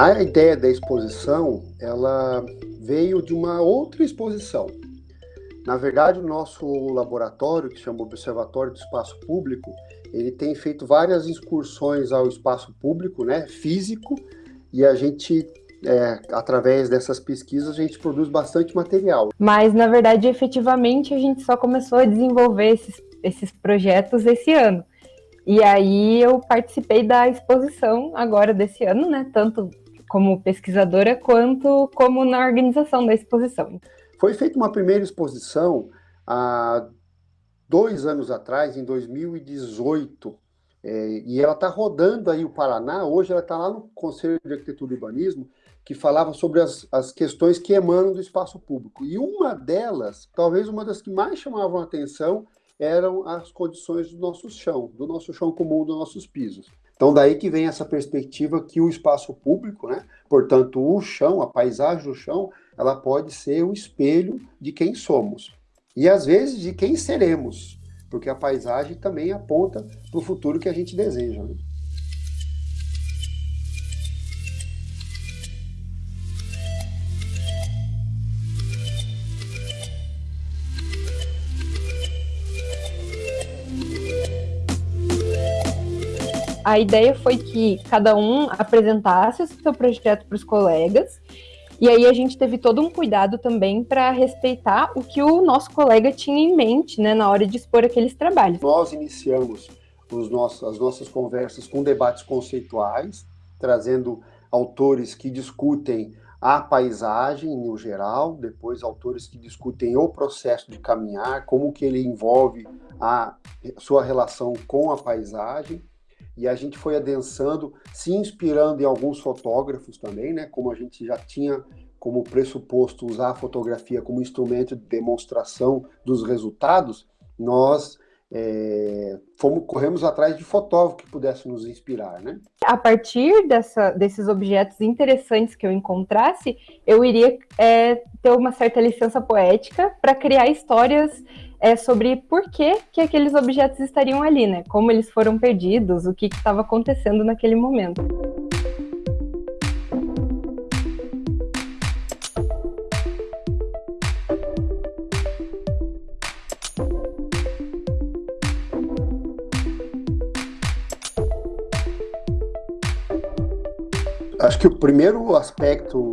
A ideia da exposição, ela veio de uma outra exposição. Na verdade, o nosso laboratório, que chama Observatório do Espaço Público, ele tem feito várias excursões ao espaço público, né, físico, e a gente, é, através dessas pesquisas, a gente produz bastante material. Mas, na verdade, efetivamente, a gente só começou a desenvolver esses, esses projetos esse ano. E aí eu participei da exposição agora desse ano, né, tanto como pesquisadora quanto como na organização da exposição. Foi feita uma primeira exposição há dois anos atrás, em 2018, é, e ela está rodando aí o Paraná, hoje ela está lá no Conselho de Arquitetura e Urbanismo, que falava sobre as, as questões que emanam do espaço público. E uma delas, talvez uma das que mais chamavam a atenção, eram as condições do nosso chão, do nosso chão comum, dos nossos pisos. Então, daí que vem essa perspectiva que o espaço público, né, portanto, o chão, a paisagem do chão, ela pode ser o espelho de quem somos. E, às vezes, de quem seremos, porque a paisagem também aponta para o futuro que a gente deseja. Né? A ideia foi que cada um apresentasse o seu projeto para os colegas, e aí a gente teve todo um cuidado também para respeitar o que o nosso colega tinha em mente né, na hora de expor aqueles trabalhos. Nós iniciamos os nossos, as nossas conversas com debates conceituais, trazendo autores que discutem a paisagem no geral, depois autores que discutem o processo de caminhar, como que ele envolve a sua relação com a paisagem, e a gente foi adensando, se inspirando em alguns fotógrafos também, né? Como a gente já tinha como pressuposto usar a fotografia como instrumento de demonstração dos resultados, nós é, fomos, corremos atrás de fotógrafos que pudessem nos inspirar, né? A partir dessa, desses objetos interessantes que eu encontrasse, eu iria é, ter uma certa licença poética para criar histórias é sobre por que, que aqueles objetos estariam ali, né? Como eles foram perdidos, o que estava acontecendo naquele momento. Acho que o primeiro aspecto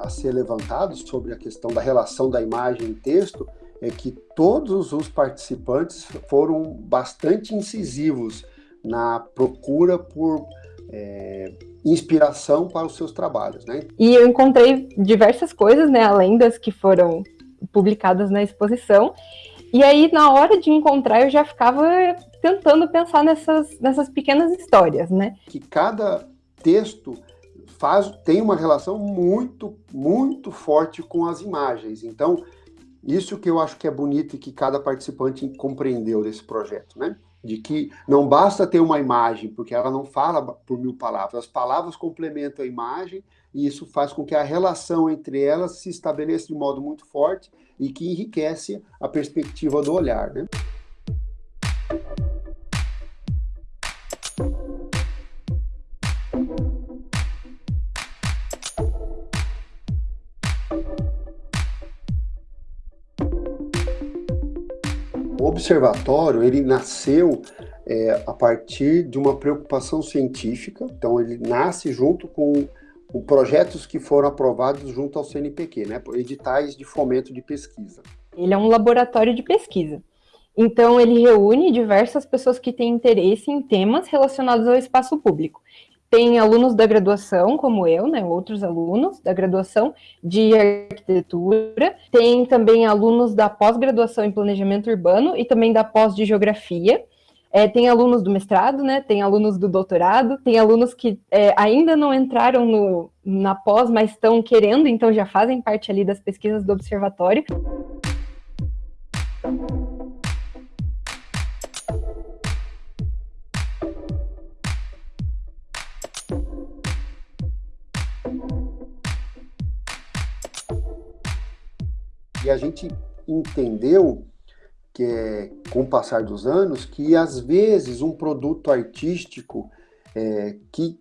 a ser levantado sobre a questão da relação da imagem e texto é que todos os participantes foram bastante incisivos na procura por é, inspiração para os seus trabalhos, né? E eu encontrei diversas coisas, né, além das que foram publicadas na exposição. E aí, na hora de encontrar, eu já ficava tentando pensar nessas, nessas pequenas histórias, né? Que cada texto faz, tem uma relação muito, muito forte com as imagens. Então, isso que eu acho que é bonito e que cada participante compreendeu desse projeto, né? De que não basta ter uma imagem, porque ela não fala por mil palavras. As palavras complementam a imagem e isso faz com que a relação entre elas se estabeleça de modo muito forte e que enriquece a perspectiva do olhar, né? Observatório ele nasceu é, a partir de uma preocupação científica, então ele nasce junto com, com projetos que foram aprovados junto ao CNPq, né, editais de fomento de pesquisa. Ele é um laboratório de pesquisa. Então, ele reúne diversas pessoas que têm interesse em temas relacionados ao espaço público tem alunos da graduação, como eu, né, outros alunos da graduação de arquitetura, tem também alunos da pós-graduação em planejamento urbano e também da pós de geografia, é, tem alunos do mestrado, né, tem alunos do doutorado, tem alunos que é, ainda não entraram no, na pós, mas estão querendo, então já fazem parte ali das pesquisas do observatório. E a gente entendeu que é, com o passar dos anos, que às vezes um produto artístico é, que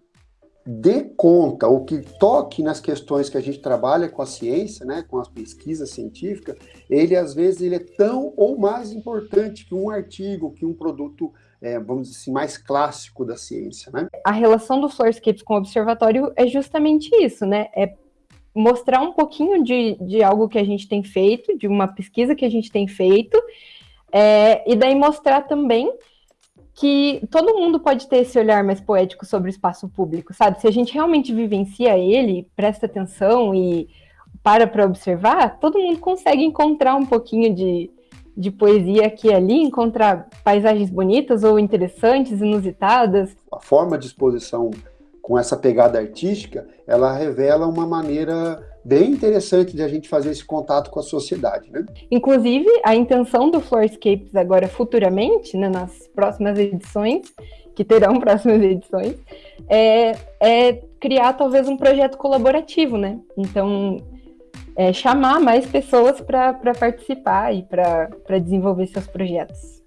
dê conta, ou que toque nas questões que a gente trabalha com a ciência, né, com a pesquisa científica, ele às vezes ele é tão ou mais importante que um artigo, que um produto, é, vamos dizer assim, mais clássico da ciência, né? A relação do Florescapes com o observatório é justamente isso, né? É mostrar um pouquinho de, de algo que a gente tem feito, de uma pesquisa que a gente tem feito, é, e daí mostrar também que todo mundo pode ter esse olhar mais poético sobre o espaço público, sabe? Se a gente realmente vivencia ele, presta atenção e para para observar, todo mundo consegue encontrar um pouquinho de, de poesia aqui e ali, encontrar paisagens bonitas ou interessantes, inusitadas. A forma de exposição com essa pegada artística, ela revela uma maneira bem interessante de a gente fazer esse contato com a sociedade. Né? Inclusive, a intenção do Floorscapes agora futuramente, né, nas próximas edições, que terão próximas edições, é, é criar talvez um projeto colaborativo, né? Então, é, chamar mais pessoas para participar e para desenvolver seus projetos.